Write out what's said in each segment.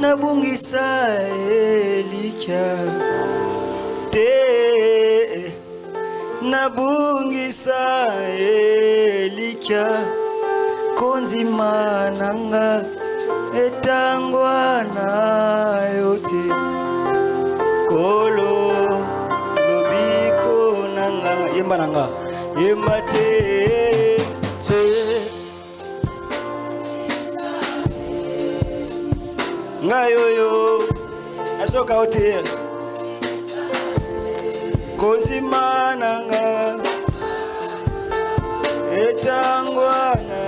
nabungisa elikya te nabungisa elikya konzima nanga etangwa na yo te. Kolo lobiko nanga. Yemba nanga. Yemba te te ngai oyo nasoka o te konzima etangwana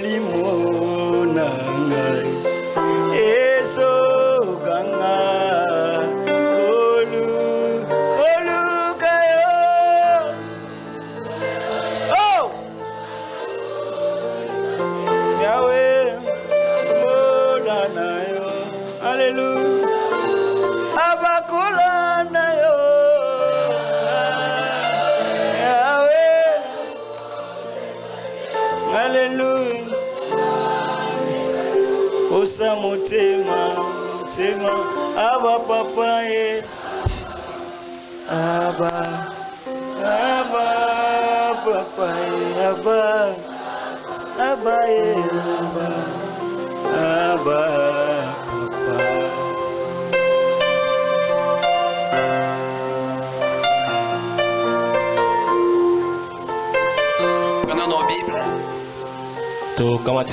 molimo na ngai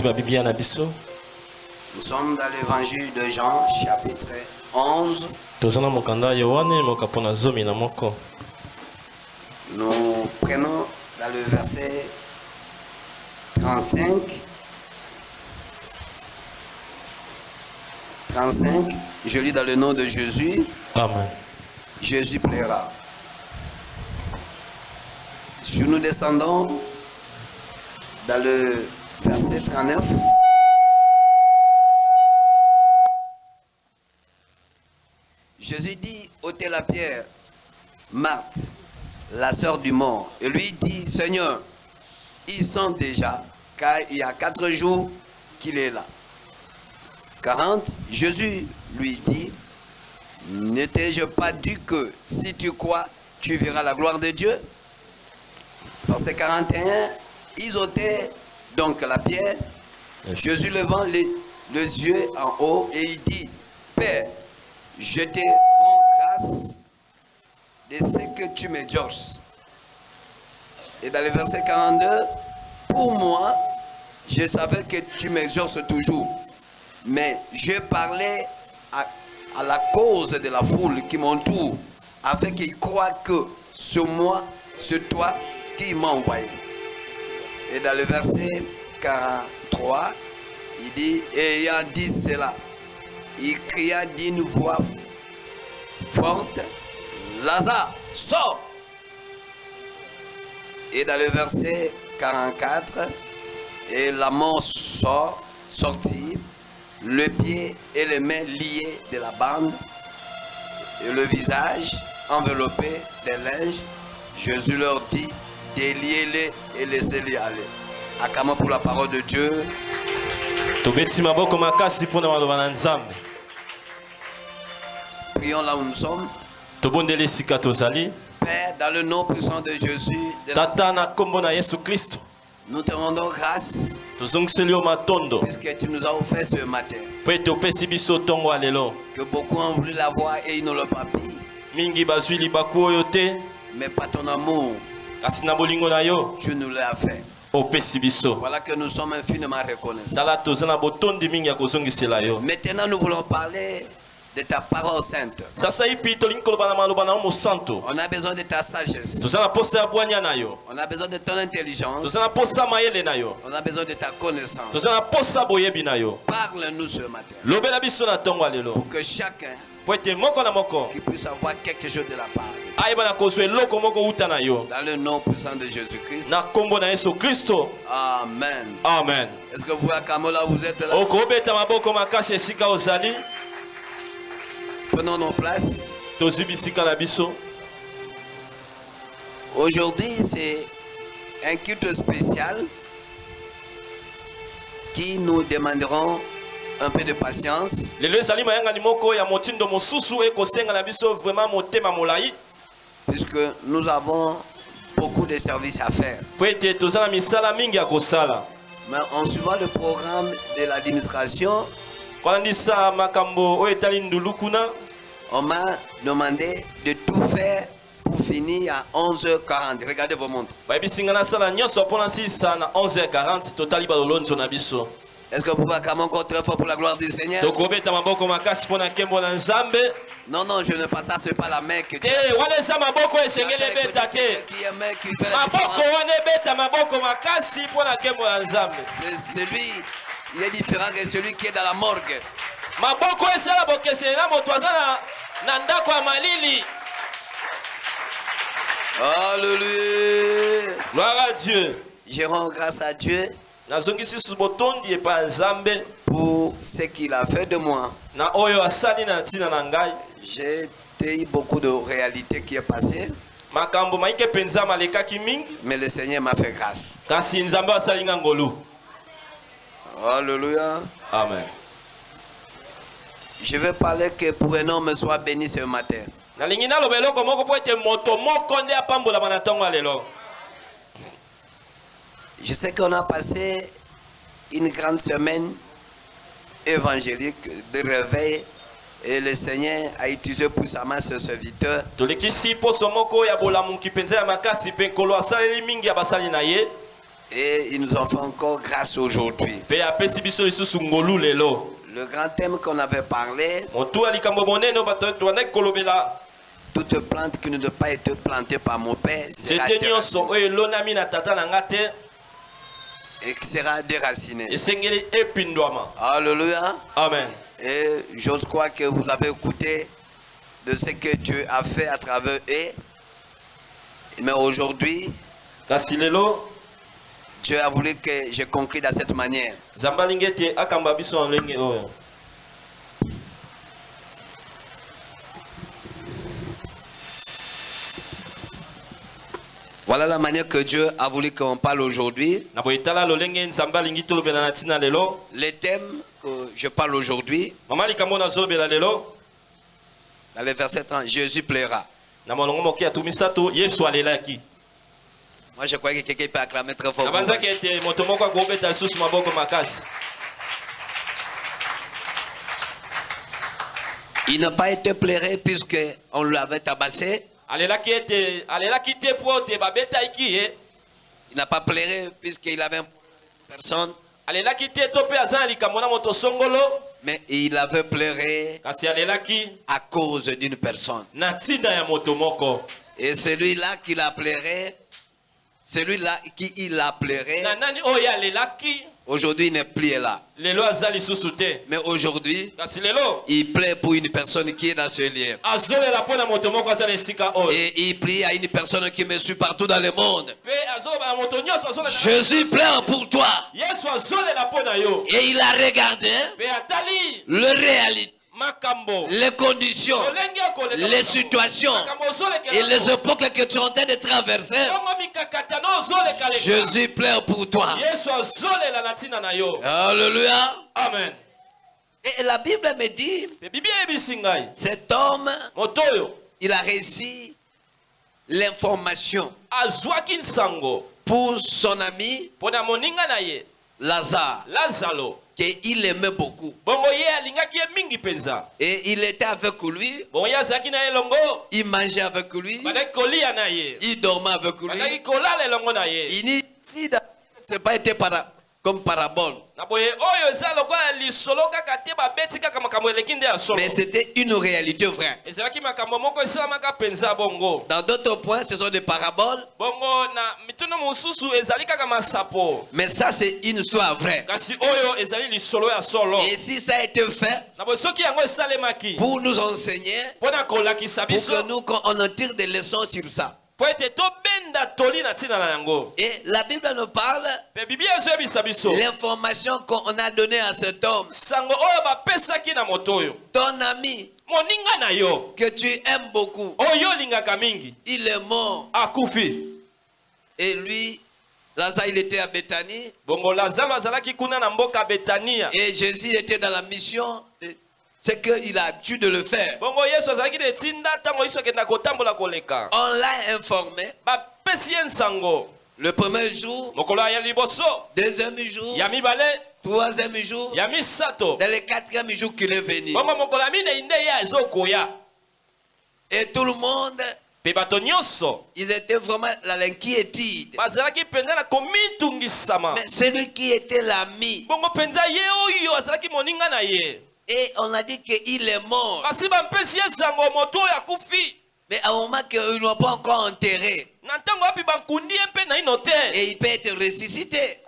Nous sommes dans l'évangile de Jean, chapitre 11. toza na mokanda ya yohane mokapo na zomi na moko Nous prenons dans le verset 35. 35. Je lis dans le nom de Jésus. amen Jésus plaira. Si nous descendons dans le verset 39, Jésus dit ôtez la pierre, Marthe, la sœur du mort, et lui dit Seigneur, ils sont déjà, car il y a quatre jours qu'il est là. 40, Jésus lui dit ne t'ai-je pas dit que si tu crois, tu verras la gloire de Dieu? Verset 41, ils ôtaient donc la pierre. Jésus levant les, les yeux en haut et il dit, Père, je te rends grâce de ce que tu m'exauces. Et dans le verset 42, pour moi, je savais que tu m'exauces toujours, mais je parlais à à la cause de la foule qui m'entoure, afin qu'ils croient que c'est moi, c'est toi qui m'as envoyé. Et dans le verset 43, il dit, ayant dit cela, il cria d'une voix forte, Lazare, sors Et dans le verset 44, et la sort, sortit, le pied et les mains liés de la bande, et le visage enveloppé de linge. Jésus leur dit, déliez-les et laissez-les aller. Acclamons pour la parole de Dieu. Prions là où nous sommes. Père, dans le nom puissant de Jésus, de tata na nkombo na yesu kristo nous te rendons grâce puisque tu nous as offert ce matin. Que beaucoup ont voulu l'avoir et ils ne l'ont pas pris. Mais par ton amour, tu nous l'as fait. Voilà que nous sommes infiniment reconnaissants. Maintenant, nous voulons parler de ta parole sainte. On a besoin de ta sagesse. On a besoin de ton intelligence. On a besoin de ta connaissance. Parle-nous ce matin. Pour que chacun qui puisse avoir quelque chose de la part. yo Dans le nom puissant de Jésus-Christ. Amen. amen Est-ce que vous, à Kamola, vous êtes là? Prenons nos places. Aujourd'hui, c'est un culte spécial qui nous demanderont un peu de patience. Puisque nous avons beaucoup de services à faire. Mais en suivant le programme de l'administration, on m'a demandé de tout faire pour finir à 11h40. Regardez vos montres. Bayebisinga nasala nyonso mpo na sisa na 11h40 totali balolonzo na biso Est-ce que vous pouvez acclamer encore très fort pour la gloire du Seigneur Non, non, je ne pas ça, c'est pas la main que tu nzambe. C'est celui, il est différent que celui qui est dans la morgue. Alléluia. gloire à dieu. Je rends grâce à Dieu pour ce qu'il a fait de moi. J'ai eu beaucoup de réalités qui est passée, mais le Seigneur m'a fait grâce. Alléluia. amen Je veux parler que pour un homme soit béni ce matin. nalingi naloba eloko moko mpo ete moto moko nde apambolama na ntongo ya lelo Je sais qu'on a passé une grande semaine évangélique de réveil et le Seigneur a utilisé ce serviteur. mingi ya basali na ye Et ils nous ont fait encore grâce aujourd'hui. Le grand thème qu'on avait parlé, toute plante qui ne doit pas être plantée par mon père Et qui sera epindwama Alléluia. amen Et j'ose croire que vous avez écouté de ce que Dieu a fait à travers eux. Mais aujourd'hui, Dieu a voulu que je conclue de cette manière. nzambe alingi ete akamba biso na ndenge oyo Voilà la manière que Dieu a voulu qu'on parle aujourd'hui. na boye tala lolenge nzambe alingi tolobela na ntina lelo Le thème que je parle aujourd'hui, dans le verset 30, Jésus plaira. Moi, je croyais que quelqu'un peut acclamer très fort. Il n'a pas été pleuré puisqu'on l'avait tabassé. Babetaiki ye Il n'a pas pleuré puisqu'il avait une personne. Mais il avait pleuré à cause d'une personne. Et celui-là qui l'a pleuré, celui-là qui il a pleuré, aujourd'hui il n'est plus là. Mais aujourd'hui, il plaît pour une personne qui est dans ce lieu. Et il prie à une personne qui me suit partout dans le monde. Jésus pleure pour toi. Et il a regardé le réalité. Les conditions, les situations et les époques que tu es en train de traverser. Jésus pleure pour toi. Alléluia. amen. Et la Bible me dit, cet homme, il a reçu l'information pour son ami Lazare, qu'il aimait beaucoup. Et il était avec lui, il mangeait avec lui, il dormait avec lui. Il dit, si ce n'est pas été para- comme parabole, mais c'était une réalité vraie. Dans d'autres points, ce sont des paraboles, mais ça, c'est une histoire vraie. Et si ça a été fait pour nous enseigner, pour que nous, on en tire des leçons sur ça. Et la Bible nous parle l'information qu'on a donnée à cet homme, ton ami que tu aimes beaucoup, il est mort. Et lui, Lazare, il était à Bethanie. Et Jésus était dans la mission. C'est qu'il a dû de le faire. On l'a informé. Le premier jour, deuxième jour, troisième jour, dans le quatrième jour qu'il est venu. Et tout le monde, ils étaient vraiment dans l'inquiétude. Mais celui qui était l'ami, et on a dit qu'il est mort. Mais à un moment qu'ils n'ont pas encore enterré, et il peut être ressuscité.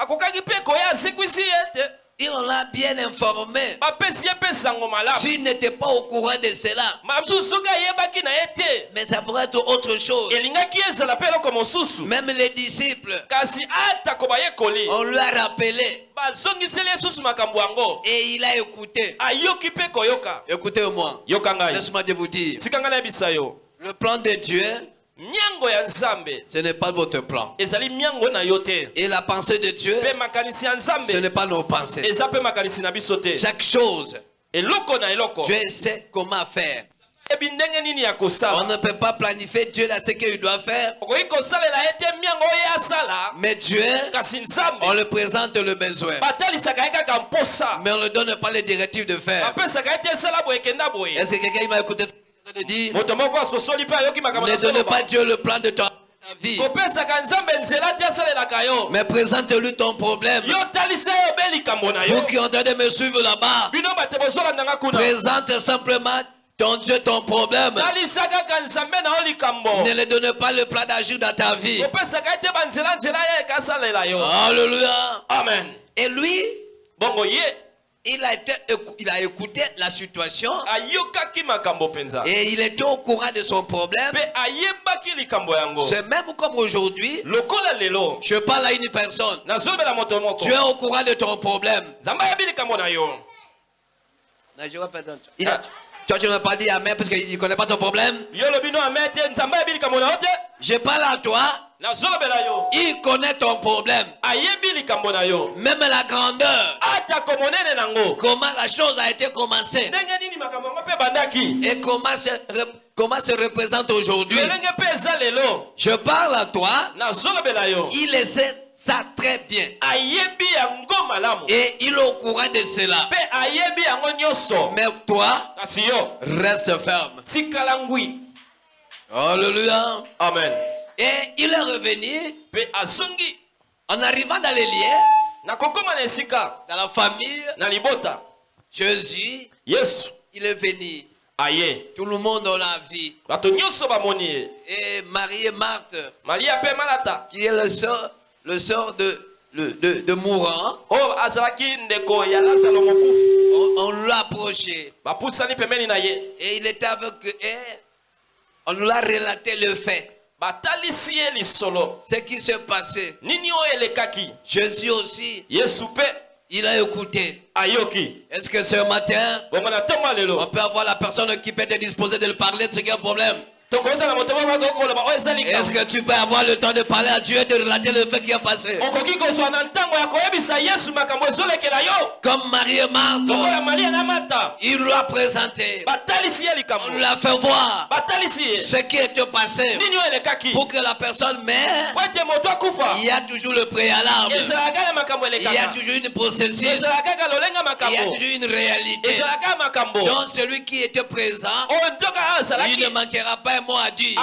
Et on l'a bien informé. S'il n'était pas au courant de cela, mais ça pourrait être autre chose. Même les disciples, on lui a rappelé. Et il a écouté. Écoutez-moi, laisse-moi vous dire, le plan de Dieu, ce n'est pas votre plan. Et la pensée de Dieu, ce n'est pas nos pensées. Chaque chose, Dieu sait comment faire. On ne peut pas planifier Dieu dans ce qu'il doit faire, mais Dieu, on lui présente le besoin. Mais on ne donne pas les directives de faire. Est-ce que quelqu'un m'a écouté Ne donne pas Dieu le plan de ta vie, mais présente-lui ton problème. Vous qui ont train de me suivre là-bas, présente simplement ton Dieu ton problème. Ne le donne pas le plan d'agir dans ta vie. Alléluia. amen. Et lui, il a, été, écou- il a écouté la situation et il était au courant de son problème. C'est même comme aujourd'hui, je parle à une personne. Tu es au courant de ton problème. nzambe ayebi likambo na yo Il a- toi, tu ne m'as pas dit Amen parce qu'il ne connaît pas ton problème. Je parle à toi. Il connaît ton problème. Même la grandeur. Comment la chose a été commencée? Et comment se, comment se représente aujourd'hui? Je parle à toi. Il le sait ça très bien. Et il est au courant de cela. Mais toi, reste ferme. Alléluia. amen Et il est revenu. En arrivant dans les liens, dans la famille. Jésus, yesu. il est venu. aye. Tout le monde l'a nyonso bamoni ye. Et Marie et Marthe, maria qui est le sort, le sort de, le- de, de mourant, mokufi. On, on l'a approché. Et il était avec eux. On nous a relaté le fait. Batalisi ye lisolo Ce qui s'est passé. nini oyo elekaki Jésus aussi, yesu mpe Il a écouté. ayoki Est-ce que ce matin, on peut avoir la personne qui peut te disposer de le parler de ce qui est un problème? Est-ce que tu peux avoir le temps de parler à Dieu et de relater le fait qui est passé? Comme Marie et Marthe, il lui a présenté, on lui a fait voir. Ce qui était passé. Pour que la personne meure. Il y a toujours le préalable, il y a toujours une processus, il y a toujours une réalité. Donc celui qui était présent, il ne manquera pas un mot à dire.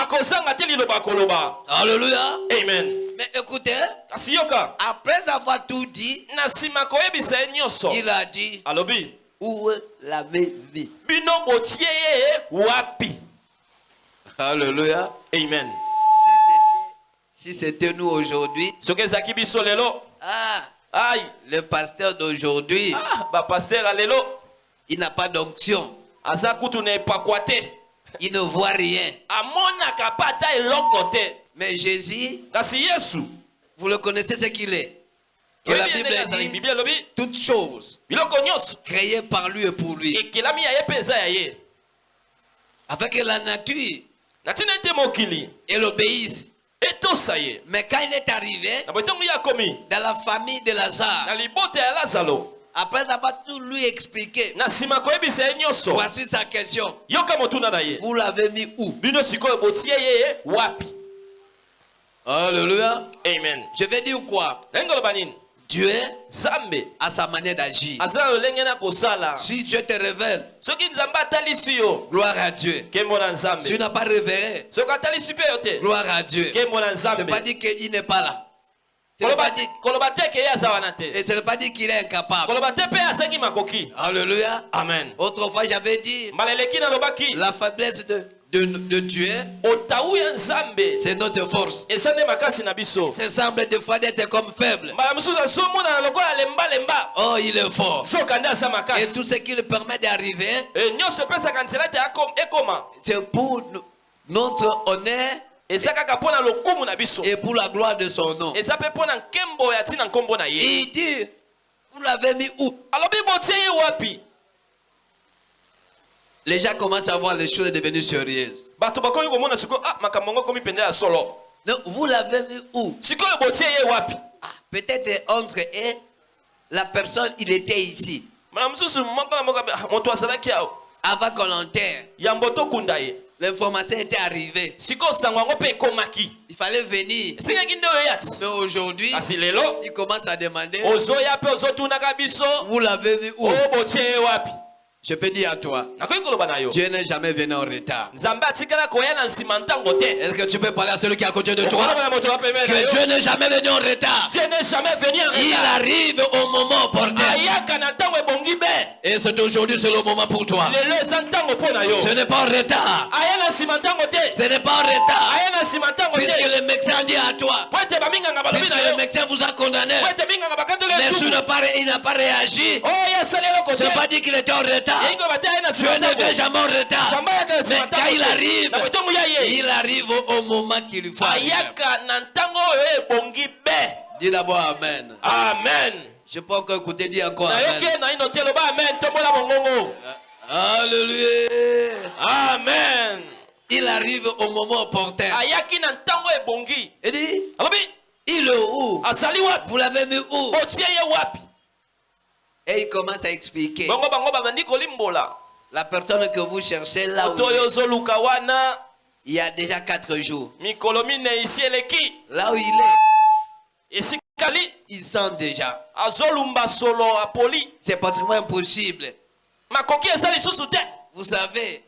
Alléluia. amen. Mais écoutez, après avoir tout dit, il a dit, alobi où l'avez-vous wapi? Alléluia. amen. Si c'était, nous aujourd'hui, soki ezalaki biso lelo. Ah, ai le pasteur d'aujourd'hui, ah, bapaster ya lelo il n'a pas d'onction. Il ne voit rien. Mais Jésus, vous le connaissez ce qu'il est. Que la Bible dit, toutes choses créées par lui et pour lui. Afin que la nature, elle obéisse. Mais quand il est arrivé dans la famille de Lazare, après avoir tout lui expliqué, voici sa question. Vous l'avez mis où? Wapi? Alléluia. amen Je vais dire quoi? Dieu a sa manière d'agir. Si Dieu te révèle, gloire à Dieu. Si tu n'as pas te gloire à Dieu. na C'est pas dit qu'il n'est pas là. Et ce n'est pas dit qu'il est incapable. Alléluia. amen Autrefois, j'avais dit, la faiblesse de, de, nzambe c'est notre force. Ça semble des fois d'être comme faible. Oh, il est fort. Et tout ce qui lui permet d'arriver, c'est pour no- notre honneur et pour la gloire de son nom. Il dit, vous l'avez mis où? Les gens commencent à voir les choses devenues sérieuses. ah Donc, vous l'avez mis où? Ah, Peut-être entre et la personne, il était ici. "Ah, Avant qu'on l'enterre, l'information était arrivée. Il fallait venir. Mais aujourd'hui, il commence à demander, vous l'avez mis où? Je peux dire à toi, Dieu n'est jamais venu en retard. Est-ce que tu peux parler à celui qui est à côté de toi? Que. Dieu n'est jamais venu en retard. Il arrive au moment opportun. Et c'est aujourd'hui, c'est le moment pour toi. Ce n'est pas en retard. Ce n'est pas en retard. Puisque le médecin dit à toi, puisque le médecin vous a condamné, mais il n'a pas, il n'a pas réagi, te ce n'est pas dit qu'il était en retard. Dieu ne fait jamais en retard. Mais quand il arrive, il arrive au moment qu'il lui faut. Dis d'abord Amen. amen. Je peux encore écouter, dis encore Amen. mongongo Alléluia. amen. Il arrive au moment opportun. Il dit, il est où? Vous l'avez mis où? Et il commence à expliquer. La personne que vous cherchez là où il y a déjà quatre jours. Là où il est, il sent déjà. C'est pratiquement impossible. Vous savez,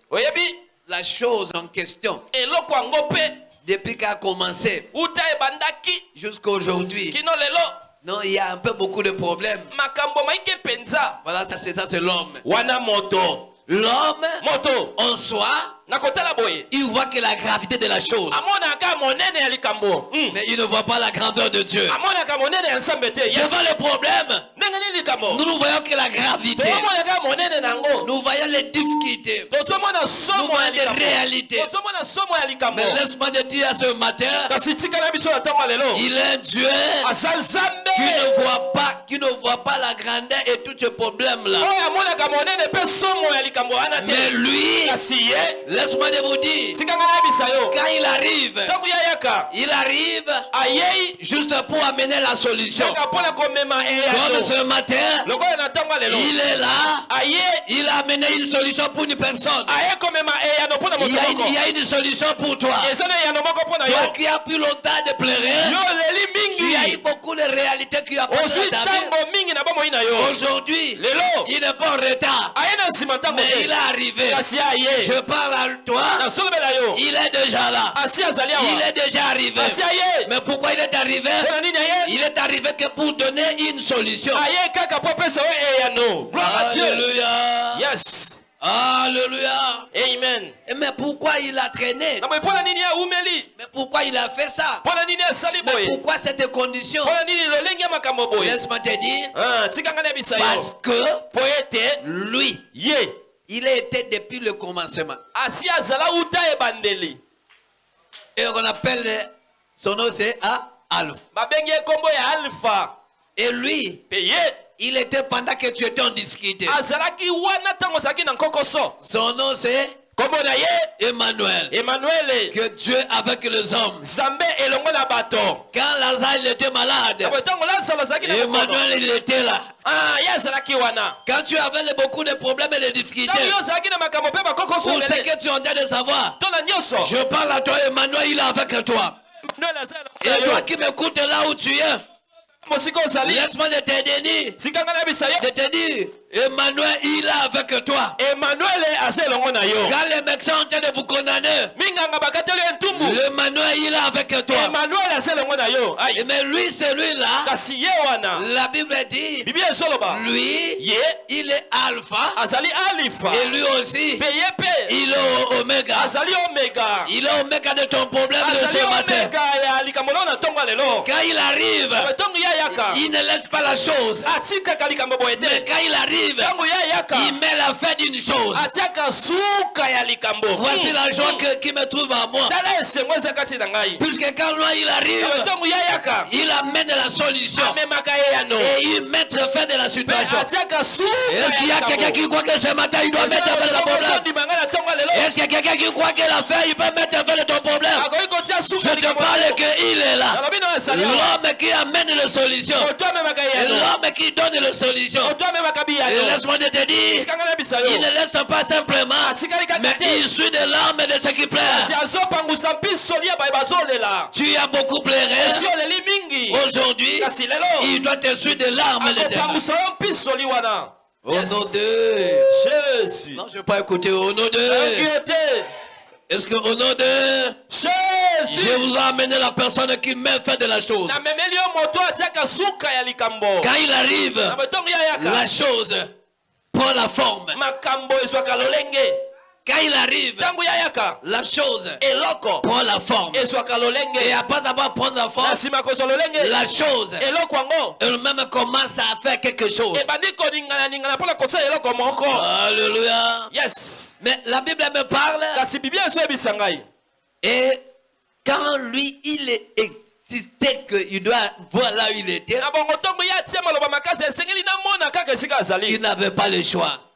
la chose en question, depuis qu'a commencé jusqu'à aujourd'hui, non, il y a un peu beaucoup de problèmes. Voilà, ça c'est ça, c'est l'homme. wana moto L'homme moto en soi, il voit que la gravité de la chose. amonaka monene ya likambo Mm. Mais il ne voit pas la grandeur de Dieu. Devant le problème, nous ne voyons que la gravité. Nous voyons les difficultés. Nous voyons likambo réalités. Mais laisse-moi te dire ce matin, il est Dieu qui ne voit pas, qui ne voit pas la grandeur et tous ces likambo wana Mais lui, laisse-moi te vous dire, quand il arrive, il arrive juste pour amener la solution. komema Comme ce matin, il est là, il a amené une solution pour une personne. mpona Il y a une, il y a une solution pour toi. Toi qui as plus longtemps de pleurer, tu as eu beaucoup de réalités qui ont Aujourd'hui, il n'est pas en retard, ntango mais il est arrivé. Je parle à toi, il est déjà là. Il est déjà arrivé. Mais pourquoi il est arrivé? Il est arrivé que pour donner une solution. gloire à dieu. Yes Alléluia. amen. Et Mais pourquoi il a traîné? Mais pourquoi il a fait ça? Mais pourquoi cette condition? Laisse-moi te dire, Ah, parce que lui, il a été depuis le commencement. ebandeli Et on appelle son nom, c'est Alpha. Et lui, ye il était pendant que tu étais en difficulté. Son nom, c'est Emmanuel. emmanuele Que Dieu avec les hommes. Quand Lazare il était malade, mokono Emmanuel il était là. Ah, Quand tu avais beaucoup de problèmes et de difficultés, pour ce que tu es en train de savoir, je parle à toi, Emmanuel, il est avec toi. Emmanuel Et toi qui m'écoutes là où tu es, mosika ozali. Sika nga nayebisa yo. Emmanuel, il est avec toi. emmanuel aza elongo na yo. Quand les médecins sont en train de vous condamner, minganga bakateli yo ntumbu. Emmanuel, il est avec toi. emmanuel aza elongo na yo. Aïe. Mais lui, celui-là, kasi ye wana. La Bible dit, bibi ezoloba lui, ye. il est alpha. Azali alifa et lui aussi, mpe il est oméga. azali omega Il est oméga de ton problème de azali ce matin. ya na ntongo ya lelo. Quand il arrive, il ne laisse pas la chose. atikaka likambo boye Mais quand il arrive, il met la fin d'une chose. Voici la joie que- qui me trouve à moi. Puisque quand lui, il arrive, ayaka il amène la solution. Et il met fin de la situation. Est-ce qu'il y a quelqu'un qui croit que ce matin, il doit mettre fin de la problème? Est-ce qu'il y a quelqu'un qui croit que la fin, il peut mettre fin de ton problème? Je te parle qu'il est là. L'homme qui amène Et yano l'homme qui donne les solutions. Laisse-moi te dire, il ne laisse pas simplement, kaka mais il suit de l'âme de ce qui bazolela Tu as beaucoup pleuré. Aujourd'hui, il doit te suivre de l'âme de tes Au nom de... jésus. Non, je ne vais pas écouter. Au nom de... Est-ce que au nom de... Je jésus vous ai amené la personne qui met fait de la chose. Quand il arrive, la chose prend la forme. Quand il arrive, la chose. Eloko prend la forme. ezwaka Et après avoir pris la forme, la chose. Yango elle-même commence à faire quelque chose. Alléluia. yes. Mais la Bible me parle. Et quand lui, il est existé qu'il doit voir là où il était, il n'avait pas le choix.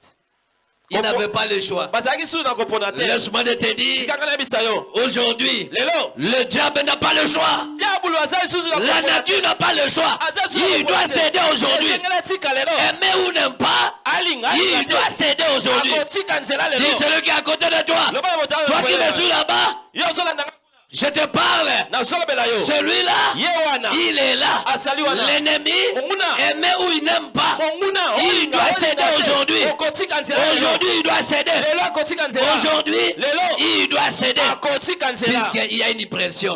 Il n'avait pas le choix. te Laisse-moi te dire, aujourd'hui, le diable n'a pas le choix. La nature n'a pas le choix. Na Il doit céder aujourd'hui. lelo Aimer ou n'aime pas, il doit céder aujourd'hui. Dis celui qui est à côté de toi. Toi qui me suis là-bas, je te parle. Celui-là, il est là. L'ennemi, aimer ou il n'aime pas. Il doit céder aujourd'hui. Aujourd'hui, il doit céder. Aujourd'hui, il doit céder. Puisqu'il y a une pression.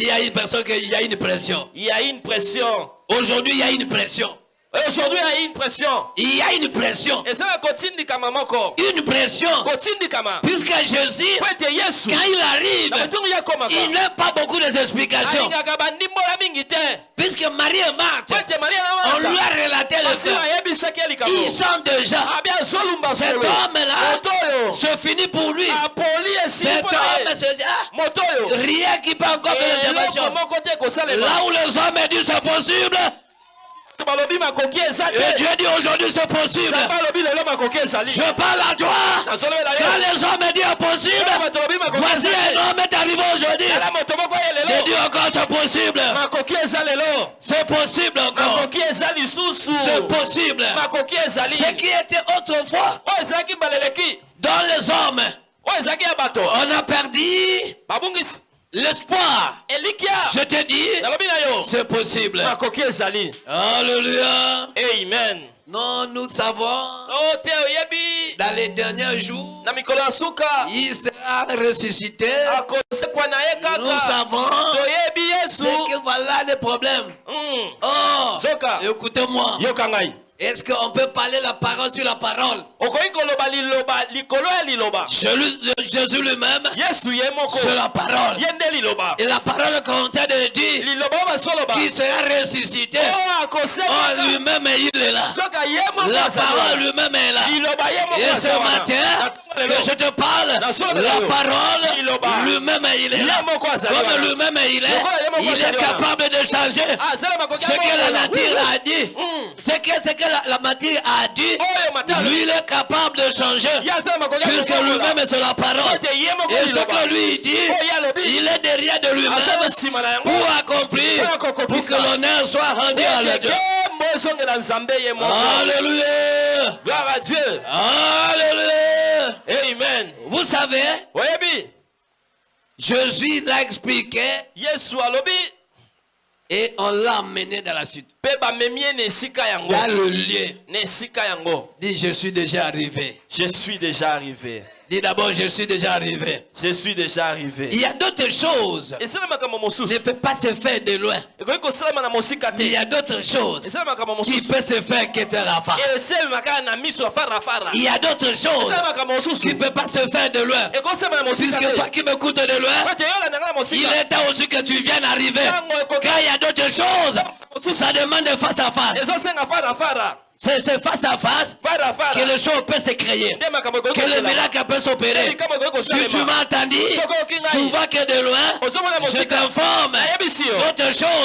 Il y a une personne qu'il y a une pression. il y a une pression Aujourd'hui, il y a une pression. Aujourd'hui il y a une pression Il y a une pression. Une pression. Puisque Jésus, quand il arrive, il n'a pas beaucoup d'explications. Puisque Marie et Marthe, on lui a relaté le fait. Ils sont déjà. azolumba Cet homme-là, moto oyo c'est fini pour lui. Cet homme, c'est ah, rien qui peut encore eloko l'intervention. Là où les hommes disent c'est possible, et Dieu dit aujourd'hui c'est possible. Je parle à toi. Quand les hommes disent impossible, voici un homme est arrivé aujourd'hui. dis lelo encore c'est possible. C'est possible encore. C'est possible. Ce qui était autrefois mbaleleki dans les hommes, bato on a perdu l'espoir. Je te dis, c'est possible. Alléluia. amen Non, nous savons, o te oyebi dans les derniers jours, il sera ressuscité. Nous savons c'est que voilà le problème. Mm. Oh, écoutez-moi. Est-ce qu'on peut parler la parole sur la parole? Jésus lui-même, c'est la parole. Et la parole qu'on t'a de dire, basoloba. qui sera ressuscité, oh, lui-même, il est là. La parole lui-même est là. Et ce matin, que je te parle, la parole, lui-même, il est là. Comme lui-même, il est, il est capable de changer Ah, ce que la nature a dit. Mm. Ce que, ce que la, la matière a dit, matala. lui, il est capable de changer. Puisque lui-même, c'est la parole. Et ce que lui dit, il est derrière de lui-même pour accomplir, Pour que l'honneur soit rendu à Dieu. Alléluia. gloire à dieu Alléluia. amen Vous savez, Jésus l'a expliqué et on l'a emmené dans la suite. Dans le lieu. Dis, je suis déjà arrivé. je suis déjà arrivé Dis d'abord, je suis déjà arrivé. je suis déjà arrivé. Il y a d'autres choses. Ne peut pas se faire de loin. Il y a d'autres choses. Qui peuvent se faire que ya farafara Il y a d'autres choses qui ne peuvent pas se faire de loin. Puisque toi qui m'écoutes de loin, il est temps aussi que tu viennes arriver. Quand il y a d'autres choses, ça demande face à face. C'est face à face que les choses peuvent se créer. Que le miracle peut s'opérer. Si tu m'as entendu, ngai. souvent que de loin, je t'informe.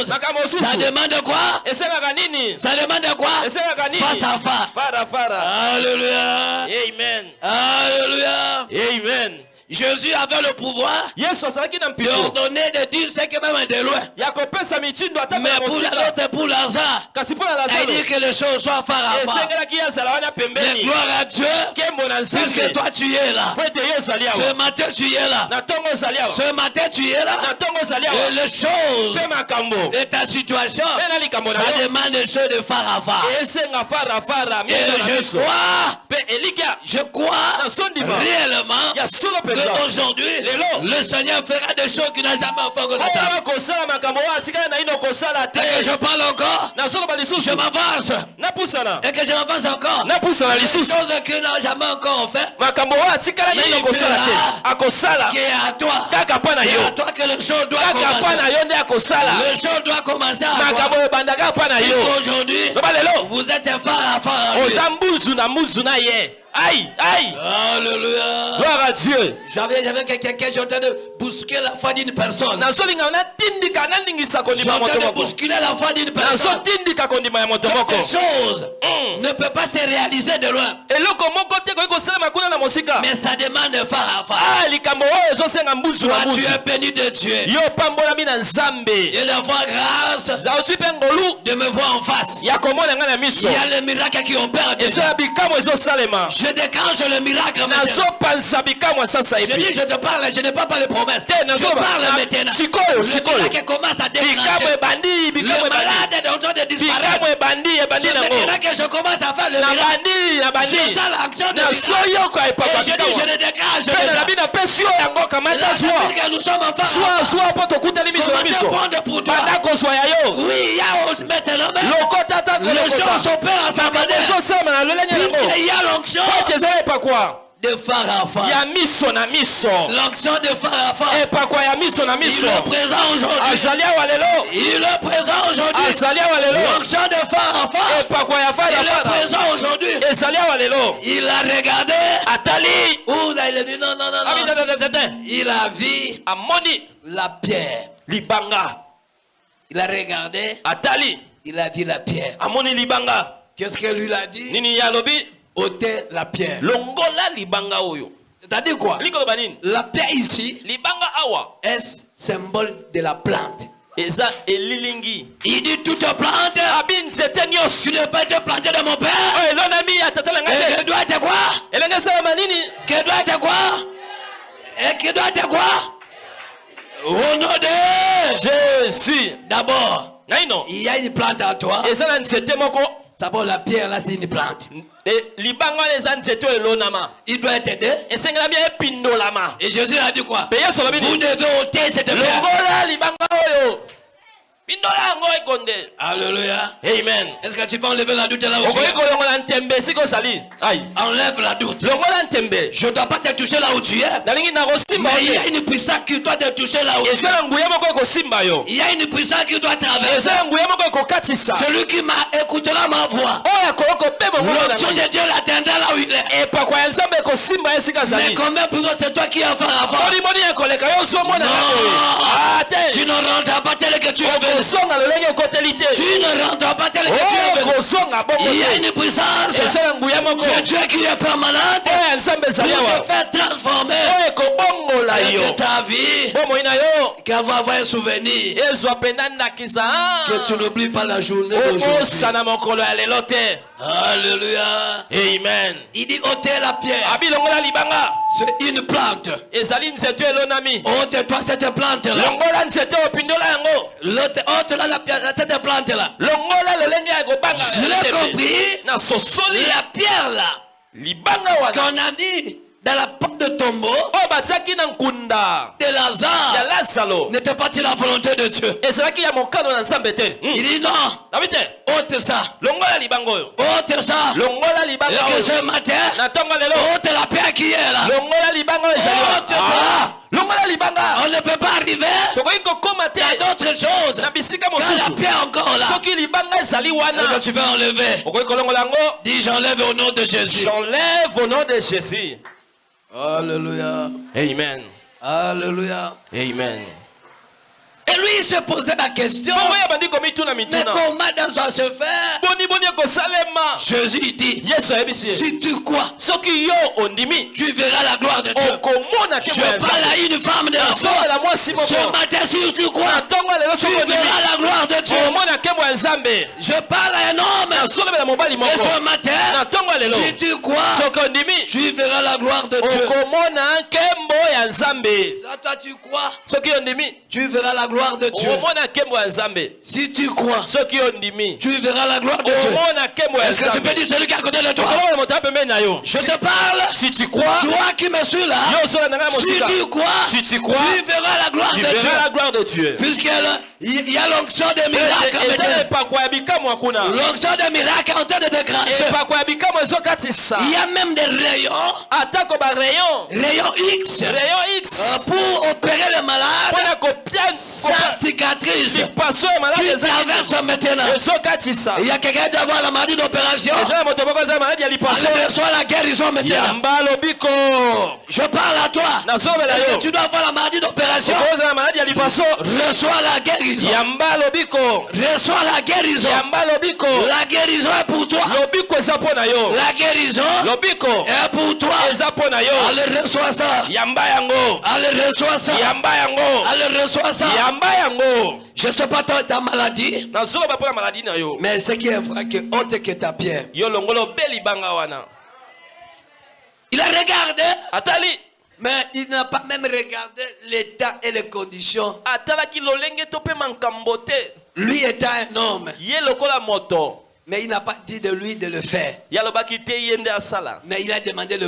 makambo mosusu ça demande quoi? Ça demande quoi? Face à face. Alléluia. amen Alléluia. amen Jésus avait le pouvoir na de dire ce que même de loin. Mais pour l'autre, pour Lazare, il dit que les choses soient wana Mais gloire à Dieu, puisque toi tu es là. Ce matin tu es là. Ce matin tu es là. Et les choses de ta situation, ça demande des choses de farafara Et je crois, je crois réellement Lelo. le Seigneur fera des choses qu'il n'a jamais encore Et que je parle encore, je m'avance. Et que je m'avance encore. Les choses qu'il n'a jamais encore fait, akosala. qui est à toi. C'est à toi que le show doit commencer. Le show doit commencer à toi. Aujourd'hui, vous êtes phare à phare ai ai Alléluia. gloire à dieu J'avais, j'avais quelqu'un qui est en train de bousculer la foi d'une personne. nazolinga natindika nalingisa Je suis kondima ya en train moto de bousculer la foi d'une personne. Quelque chose Mm. ne peut pas se réaliser de loin. Mais ça demande phare à phare. Toi, tu es béni de Dieu. Et d'avoir grâce de me voir en face. Il y a les miracles qui opèrent ezo déjà. Je déclenche le miracle maintenant. Je dis, je te parle, je n'ai pas parlé de promesses. te Je parle na- maintenant. Le miracle commence à déclencher. Le malade est en train de disparaître. C'est maintenant que je commence à faire le miracle. C'est ça l'action de miracle. Et je dis, je le déclenche déjà. que nous sommes en Commencez à prendre pour toi. Oui, il y a maintenant même. les choses à sa manière. L'onction de Pharaon. ya miso na miso L'onction de Pharaon. epakwa ya miso na Il miso est présent aujourd'hui. azali awa lelo Il est présent aujourd'hui. azali awa lelo L'onction de Pharaon. epakwa ya Il est présent aujourd'hui. ezali awa lelo Il a regardé. atali Ouh là, il a dit non, non, non, abi non. Il a vu amoni la pierre. libanga Il a regardé. atali Il a vu la pierre. amoni libanga Qu'est-ce que lui a dit? Nini ye alobi ôter la pierre. longola libanga oyo. C'est-à-dire quoi? La pierre ici libanga awa. est symbole de la plante? eza elilingi. Il dit toute plante, abi nzete nyonso. tu ne peux te planter de mon père. oyo elonami ya tata na ngai Et te doit être quoi? Elenge esalama nini? Que doit être quoi? Et que doit être quoi? Au nom de jésus. D'abord, il y a une plante à toi. eza na nzete moko. D'abord, la pierre là, c'est une plante. Il doit être aidé. Et Jésus a dit quoi? Vous devez ôter cette pierre. Alléluia. amen Est-ce que tu peux enlever la doute là ai Enlève la doute. Je ne dois pas te toucher là où tu es. Mais il y a une puissance qui doit te toucher là où tu es. Il y a une puissance qui doit traverser. Celui qui m'a écoutera ma voix. L'onction de Dieu l'atteindra là où il est. Mais combien plus c'est toi qui as fait avant Non. te Tu ne rentres pas tel que tu es venu. Okozonga lolenge ekoteli te Tu ne rentres pas tel que tu es venu. okozonga bongo Il y a une puissance. nguya moko C'est Dieu qui est permanente oyo ya nzambe pour ezali awa te faire transformer. oyo ekobongola Et yo que ta vie, bomoi na yo qu'elle va avoir un souvenir. ezwa mpenza ndakisa Que tu n'oublies pas la journée d'aujourd'hui. okosana mokolo ya lelo te Alléluia. amen Il dit ôtez la pierre. abilongola libanga C'est une plante. ezali nzete elonami Ôte-toi cette plante-là. longola nzete opindola yango L'autre, ôte-la la pierre, cette plante-là. longola lolenge ya ekobanga Je l'ai compris. na sosoli La pierre-là, libanga wana qu'on a mis dans la porte de tombeau na nkunda de Lazare, n'était pas la volonté de Dieu? Il Hmm. dit non, nabi te ôte ça. Ôte ça. Et que ce matin, ôte la pierre qui est là. Oh, tu sais. Ah, On ne peut pas arriver à d'autres choses. Quand la pierre encore là. Et que tu peux enlever. Dis j'enlève au nom de Jésus. j'enlève au nom de jésus Alléluia. amen Alléluia. amen Et lui il se posait la question. Mais comment ça doit se faire Jésus dit Si. tu crois, tu verras la gloire de Dieu. Je parle à une femme de la foi. Ce matin, si tu crois, tu verras la gloire de Dieu. Je parle à un homme. Et ce matin, si tu crois, tu verras la gloire de Dieu. toi, tu crois, tu verras la gloire de Dieu. Si tu crois, tu verras la gloire de Dieu. Est-ce que tu peux dire celui qui est à côté de toi Je te parle. si tu crois Toi qui me suis là, si tu crois, si tu crois tu verras la gloire tu de Dieu. la gloire de dieu. Puisqu'il y a l'onction des miracles. L'onction des miracles est en train de te Il y a même des rayons, rayons X, rayon kopia sans cicatrice qui traverse maintenant. Il y a quelqu'un qui doit avoir la maladie d'opération. Elle reçoit la guérison maintenant. Je parle à toi. que tu dois avoir la maladie d'opération? Reçois la guérison. Reçois la guérison. La guérison est pour toi. La guérison est pour toi. Allez, reçois ça. Allez, reçois ça. yamba yango Allez, reçois ça. Je sais pas toi, ta maladie, mais ce qui est vrai, que honte que ta pierre. Il a regardé, atali mais il n'a pas même regardé l'état et les conditions. Lui étant un homme, Mais il n'a pas dit de lui de le faire. Mais il a demandé de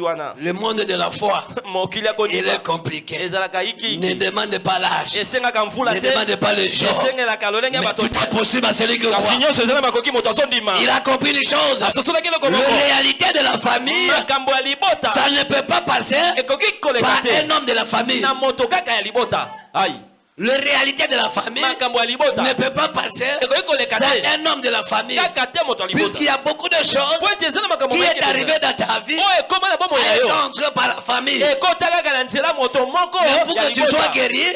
wana Le monde de la foi, il est compliqué. Ne demande pas l'âge. Ne demande pas le genre. Mais tout est possible à celui qui croit. Il a compris une chose. asosolaki eloko La réalité de la famille, ça ne peut pas passer par un homme de la famille. na La réalité de la famille ne peut pas passer sans un homme de la famille. Puisqu'il y a beaucoup de choses qui est arrivé dans ta vie est yo. entré par la famille. Mais pour que tu sois guéri,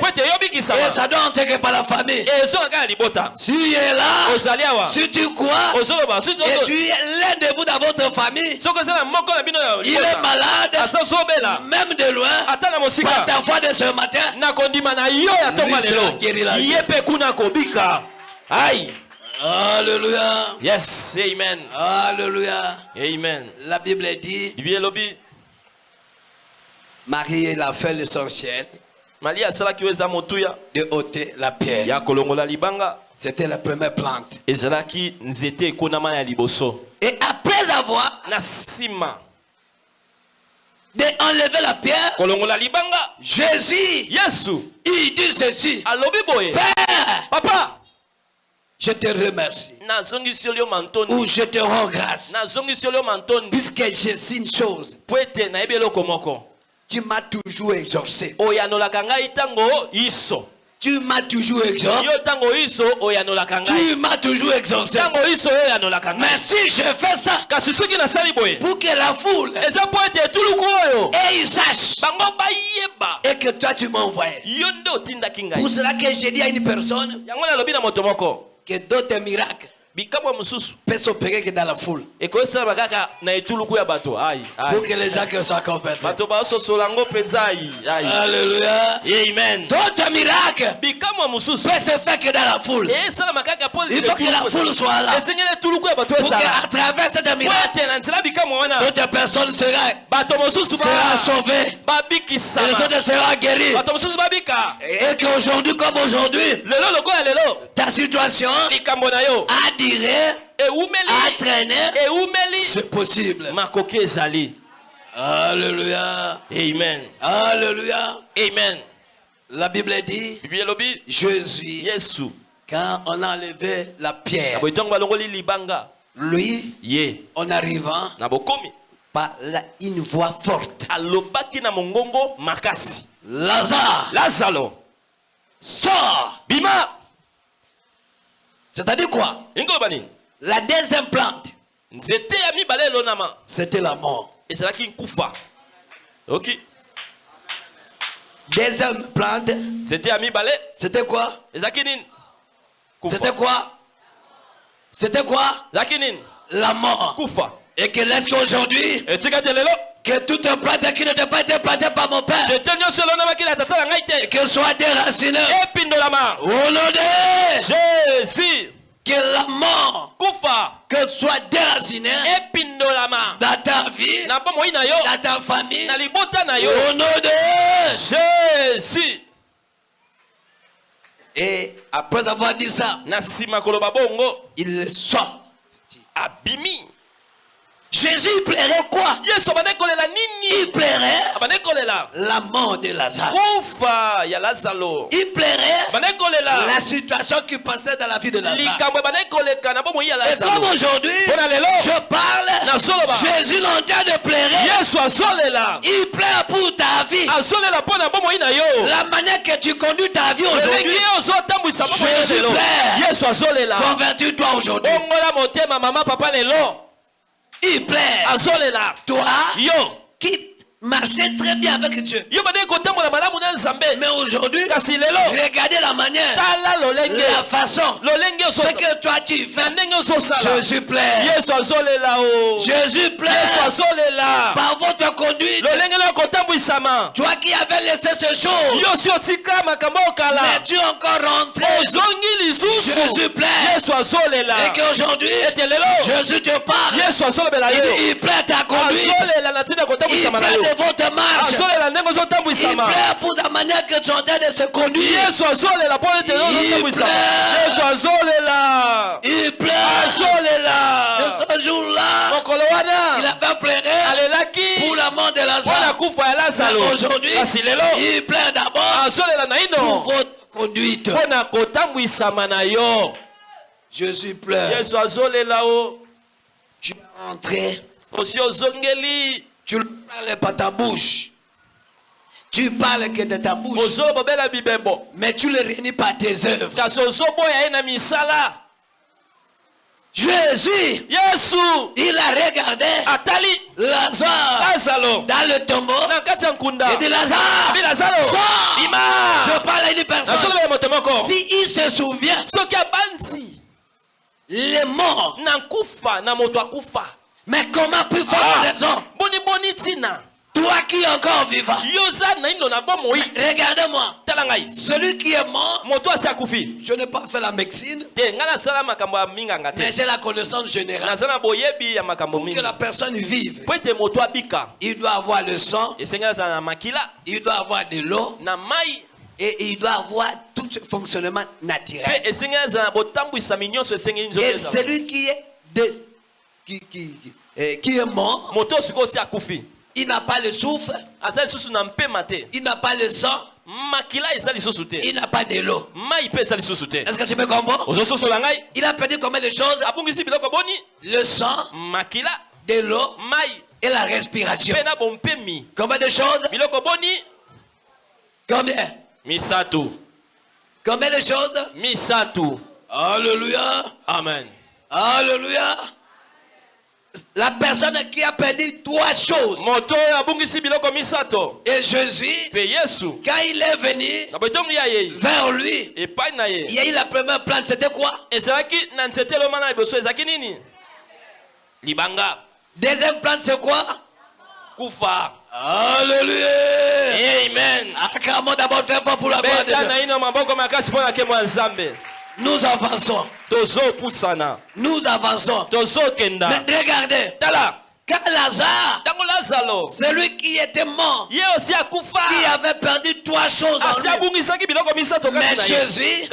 Et ça doit entrer par la famille. Si tu es là, si tu crois, et tu es l'un de vous dans votre famille, il est malade, même de loin, par ta foi de ce matin. La lelo vie. ye mpe kuna kobika ai Alléluia. yes amen Alléluia. amen La Bible dit, Marie il a fait l'essentiel asalaki oyo eza motuya de ôter la pierre. ya kolongola libanga C'était la première plante. ezalaki nzete ekonama ya liboso Et après avoir na nsima d'enlever la pierre, kolongola libanga. Jésus, yesu. Il dit ceci. alobi boye. Père, papa. Je te remercie. Ou je te rends grâce. Puisque je sais une chose. Tu m'as toujours exaucé. Tu m'as toujours ngai Tu m'as toujours ngai Mais si je fais ça pour que la foule et ils sachent et que toi tu m'as envoyé. Pour cela que j'ai dit à une personne que d'autres miracles bikamwa mosusu peuvent s'opérer que dans la foule. ekosalama kaka na etuluku ya bato ai Pour que les gens soient convertis. bato basosola yango mpenza ai ai Alléluia. amen D'autres miracles bikamwa mosusu se faire que dans la foule. esalama kaka mpo Il faut que la foule soit là. esengeli etuluku ya bato Pour ezala qu'à travers cette po miracle, ete na nzela bikamwa wana d'autres personnes seront, bato mosusu. Et les autres seront guéris. bato mosusu babika Et qu'aujourd'hui comme aujourd'hui, lelo lokola lelo ta situation likambo na yo a duré, a eumeli traîné. eumeli C'est possible. Alléluia. amen. Alléluia. amen. La Bible dit, Jésus, yesu quand on a enlevé la pierre, lui, ye. en arrivant par la- une voix forte, alobaki na mongongo makasi. Lazare, lazalo sors. bima C'est-à-dire quoi? La deuxième plante, c'était la mort. ezalaki nkufa. Oki Deuxième plante, nzete ya mibale. C'était quoi? Nini? C'était quoi? C'était quoi? Ezalaki nini? La mort. kufa. Et que laisse qu'aujourd'hui, etikati lelo? Que toute plante qui n'était pas été plantée par mon père, que soit déracinée. Au nom de jésus. Que la mort, kufa que soit déracinée dans ta vie, dans ta famille. Au nom de jésus. Et après avoir dit ça, il sort. abimi Jésus plairait quoi? Il plairait la mort de Lazare. Il plairait la situation qui passait dans la vie de Lazare. Et comme aujourd'hui, je parle. Jésus train de azolela. Il pleure pour ta vie. La manière que tu conduis ta vie aujourd'hui, Jésus azolela. Convertis-toi aujourd'hui. Pleure. azolela Toi yo qui marchais très bien avec Dieu. Mais aujourd'hui, regardez la manière, la façon, ce que toi tu fais. Jésus plaît. Jésus plaît. Par votre conduite, toi qui avais laissé otika makambo mais tu encore rentré? Jésus plaît. Et qu'aujourd'hui, Jésus te parle. Il, il plaît ta conduite. Il plaît de votre marche. Il plaît pour la manière que tu es en train de se conduire. Il azolela. Et ce jour-là, il a fait pleurer pour la mort de Lazare. aujourd'hui, il plaît d'abord pour votre conduite. Jésus pleure. Tu es rentré. Tu ne parles pas ta bouche. Tu parles que de ta bouche. Mais tu ne réunis pas tes œuvres. Jésus, yesu il a regardé atali Lazare lazaro dans le tombeau. Il dit Lazare, sors. bima Je parle à une personne. Si il se souvient, les morts. Mais comment puis faire Ah. raison? Boniboni ntina Toi qui es encore vivant. Regardez-moi. Celui qui est mort, je n'ai pas fait la médecine, mais j'ai la connaissance générale. Pour que la personne vive, il doit avoir le sang, il doit avoir de l'eau et il doit avoir tout ce fonctionnement naturel. Et celui qui est, de- qui, qui, qui- eh, qui est mort, il n'a pas le souffle, il n'a pas le sang, il n'a pas de l'eau. Est-ce que tu me comprends? Il a perdu combien de choses? Le sang, de l'eau et la respiration. Combien de choses? Combien? Misato. Combien de choses? Misato. Alléluia. amen. Alléluia. La personne qui a perdu trois choses. Et Jésus, quand il est venu vers lui, il y a eu la première plante. C'était quoi? Libanga. Deuxième plante, c'est quoi? Kufa. Alléluia. amen. Acclamons d'abord très fort pour la gloire de beta Dieu. Nous avançons. tozopusana Nous avançons. tozokenda Mais regardez, tala. Quand Lazare, celui qui était mort, qui avait perdu trois choses en lui, mais Jésus,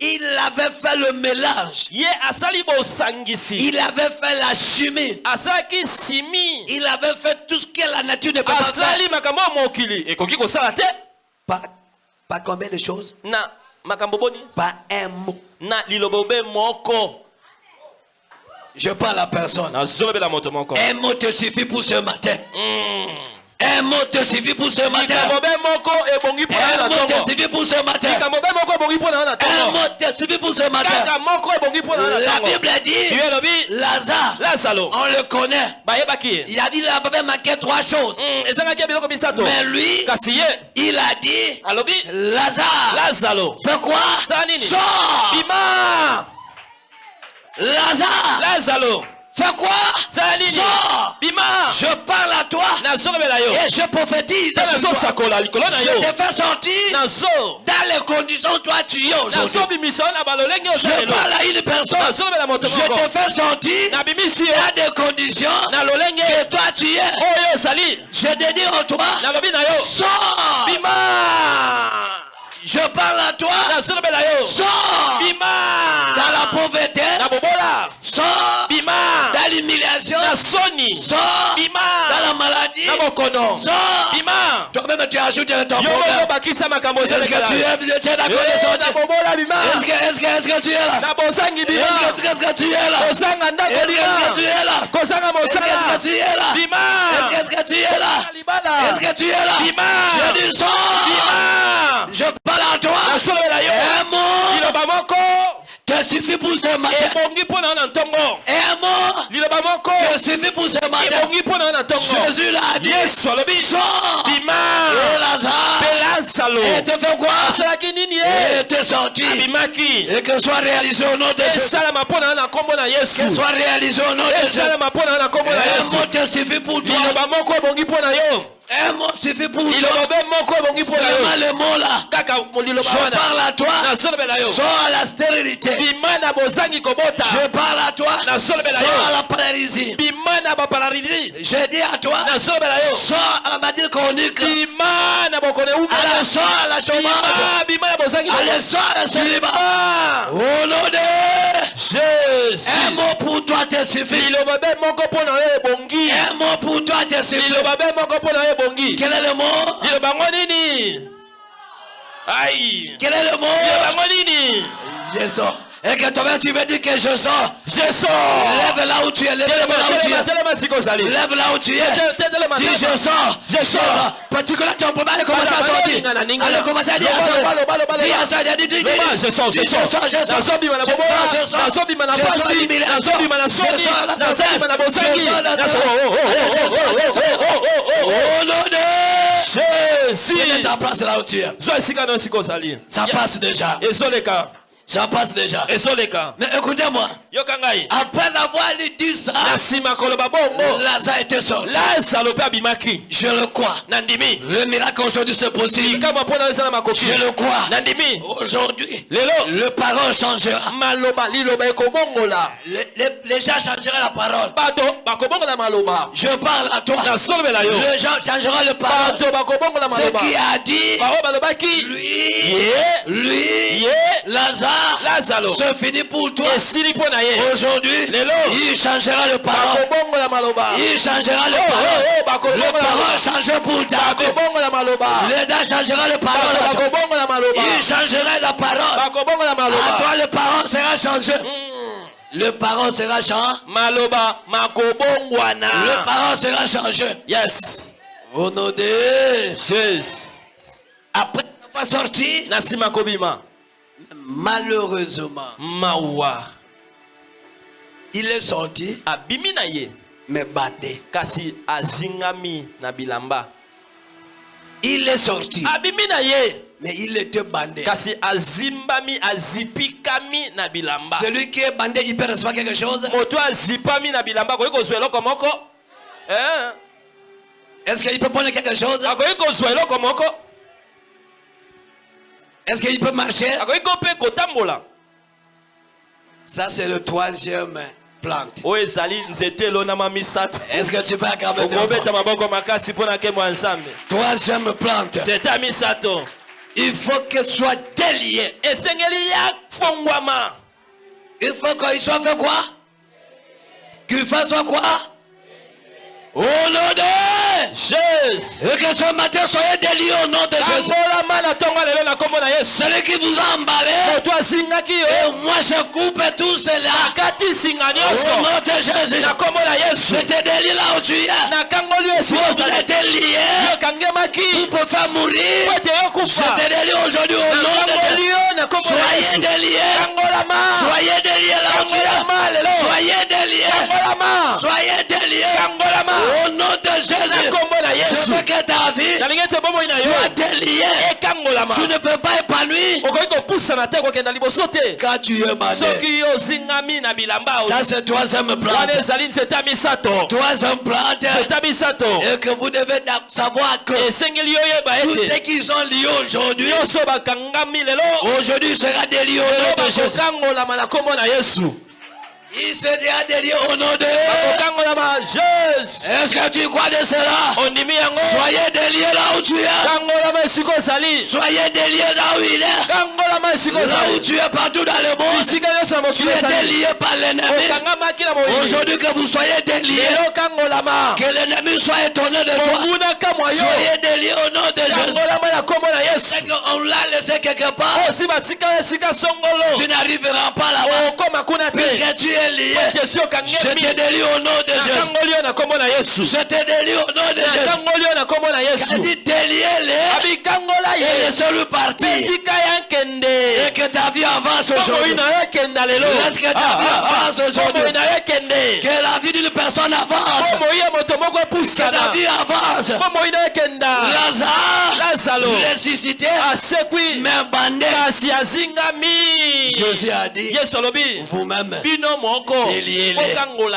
il avait fait le mélange. Il avait fait la chimie. Il avait fait tout ce que la nature ne peut pas faire. Pas, pas combien de choses? Na makambo boni? Pas un mot. na lilobobe moko Je parle à personne. Un mot te suffit pour ce matin. Mm. Un mot te suffit pour ce matin. Un mot te suffit pour ce matin. Un mot te suffit pour ce matin. La Bible dit, Lazare, on le connaît. Il a dit, il avait manqué trois choses. Mm, misato. Mais lui, il a dit, Lazare, fais quoi? Sors. Lazare, lazaro fais quoi? Sors. Bima. Je parle à toi. Et je prophétise. Je te fais sortir. Dans les conditions toi tu es aujourd'hui. Je parle à une personne. Je te fais sortir. Dans des conditions que toi tu es. ozali Je te dis en toi, sors. bima. Je parle à toi, sors. Bima. Dans la pauvreté, na bima. dans l'humiliation, na soni. Bima. dans la maladie, na bokono. Bima. Toi-même tu ajoutes ton yo moko problème. bakisa makambo Est-ce que tu es, tu es d'accord de na sortir bobola bima. Est-ce que, est-ce que, est-ce que tu es là? Na bosangi bima. Est-ce que, est-ce que tu es là? Ndako Est-ce que, est-ce que tu es là? Est-ce que, est-ce mosala que tu es là? Bima. Est-ce que, tu es là? Libala. Est-ce que tu es là? Bima. Je dis sors bima. Je parle à toi. Yo. Liloba moko. te suffit pour ce matin. Un mot te suffit pour ce matin. Jésus l'a dit. Sors. Et Lazare. Et te fait quoi? Était sorti et que soit réalisé au nom de Jésus. soit réalisé au nom de Jésus. Un mot pour toi. Un mot suffit pour toi. Seulement le mot là. liloba Je parle à toi. yo Sors à la stérilité. Je parle à toi. Sors à la paralysie. Je dis à toi. yo Sors à la maladie chronique. bima na bokone ubala Allez, sors à la chômage. bima na bozangi Allez, sors à la célibat. bima. Au nom de jésus. Un mot pour toi te suffit. Un mot pour toi te suffit. Quel est le mot? Ai Quel est le mot? Liloba Et que toi-même tu me dis que je sors. je sors Lève là où tu es. Lève là où tu es. Lève là où tu es. Dis je sors. Je sors. Parce que là tu as problème. Allez commencer à sortir. Allez commencer à dire à sortir. Dis à sortir. Dis, dis, dis. Je sors, je sors. Je sors, je sors. Je sors, je sors. Je sors Je sors. Je oh, oh, oh, je sors, je sors. Jésus. Ça passe déjà. Ça passe déjà. ezoleka Mais écoutez-moi. yoka ngai Après avoir dit ça, na nsima koloba bongo Lazare était sorti. lazaro mpe abimaki Je le crois. nandimi Le miracle aujourd'hui likambo ezala makoki Je le crois. nandimi Aujourd'hui, lelo le parole changera. maloba liloba ekobongola Les, les- les gens changeront la parole. bato bakobongola maloba Je parle à toi. nasolobela yo Les gens changeront la parole. bato bakobongola Ce qui a dit, bao balobaki lui, ye lui, ye Lazare, lazaro pour toi. na ye Aujourd'hui, Lelo. il changera le parole. bakobongola maloba Il changera le Oh, oh, oh, parole. bakobongola Le parole changera pour ta bakobongola maloba dents changera le parole. à toi. bakobongola maloba Il changera la parole. bakobongola À maloba toi, le parole sera changé. Mm. Le parole sera changé. maloba makobongwana Le parole sera changé. yes Au nom de jésus Après kobima malheureusement, mawa. il est sorti, abimi na ye. mais bandé. kasi azingami na bilamba. Il est sorti, abimi na ye. mais il était bandé. kasi azimbami azipikami na bilamba. Celui qui est bandé, il peut recevoir quelque chose? moto azipami na bilamba akoki kozwa eloko moko? Eh, Est-ce qu'il peut prendre quelque chose? Akoki kozwa eloko moko? Est-ce qu'il peut marcher? Ça, c'est le troisième plante. Est-ce que tu peux acclamer Troisième plante. Il faut qu'elle soit déliée. Il faut qu'il soit fait quoi? Qu'il fasse quoi? Au nom de jésus Et que ce matin, soyez déliés au nom de Jésus. Celui qui vous a emballé, et moi je coupe tout cela. Au nom de Jésus. Je te délie là où tu es. Vous êtes liés pour faire mourir. Je te délie aujourd'hui au nom de Jésus. Soyez déliés. Soyez déliés là où tu es. Soyez déliés. Soyez déliés. De na yesu ta vie nalingi ete bomoi na yo soit déliée. ekangolama Tu ne peux pas épanouir. Okoki kopusana te kokenda liboso te. Quand tu es soki ozingami na bilamba Ça, c'est troisième wana plante. ezali nzete ya misato. Troisième plante. nzete ya misato. Et que vous devez savoir que esengeli oyeba tous ceux qui sont liés aujourd'hui, nyonso bakangami lelo. aujourd'hui sera délié au nom de Jésus. bakokangolama na nkombo na yesu Il sera délié au nom de jésus Est-ce que tu crois de cela? Soyez délié là où tu es. Soyez délié là où il est. Là où tu es partout dans le monde. Tu mokili étais ezali lié par l'ennemi. Aujourd'hui que vous soyez kangolama Que l'ennemi soit étonné de toi. Soyez déliés au nom de Jésus. C'est qu'on l'a laissé quelque part. songolo Tu n'arriveras pas là-bas. Puisque tu es Je te délie au nom de Jésus. Je te délie au nom de Jésus. délier-les abikangola et laissez-le partir. Et que ta vie avance aujourd'hui. ekenda lelo Laisse que ta vie avance aujourd'hui? bomoi na yo ekende Que la vie d'une personne avance. Que ta vie avance. Lazare, ressuscité, mais bandé. Jésus a dit, vous-même.